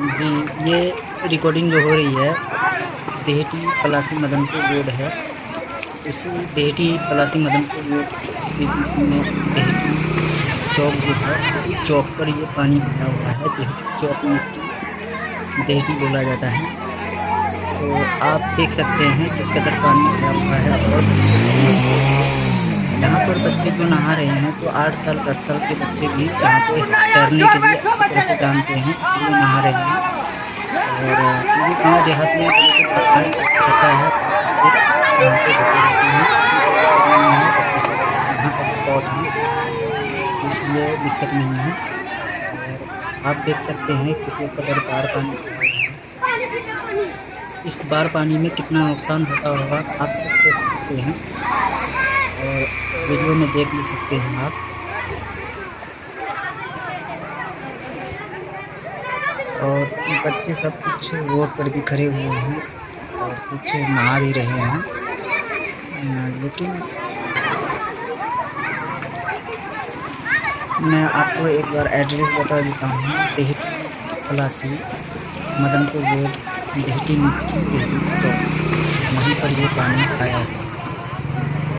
जी, ये रिकॉर्डिंग जो हो रही है देहटी पलासी मदनपुर रोड है। उसी देहटी पलासी मदनपुर रोड के बीच में देहटी चौक जो है, उसी चौक पर ये पानी भरा हुआ है देहटी चौक में देहटी बोला जाता है। तो आप देख सकते हैं किस कदर पानी भरा हुआ है और बच्चे से बच्चे जो नहा रहे हैं? तो आठ साल, दस साल के बच्चे भी यहाँ पे तैरने के लिए अच्छी तरह से जानते हैं, इसलिए नहा रहे हैं। और ये गाँव देहात में होता है बच्चे यहाँ पे रहते हैं, बच्चे यहाँ हैं, इसलिए दिक्कत नहीं है। आप देख सकते हैं किसी कदर बार पानी इस बार पानी में कितना नुकसान होता होगा, आप खुद सोच सकते हैं। और वीडियो में देख भी सकते हैं आप। और बच्चे सब कुछ रोड पर भी खड़े हुए हैं और कुछ नहा भी रहे हैं। लेकिन मैं आपको एक बार एड्रेस बता देता हूँ, देहटी पलासी, मदनपुर रोड, देहटी मिट्टी, देहटी चौक वहीं पर ये पानी आया हुआ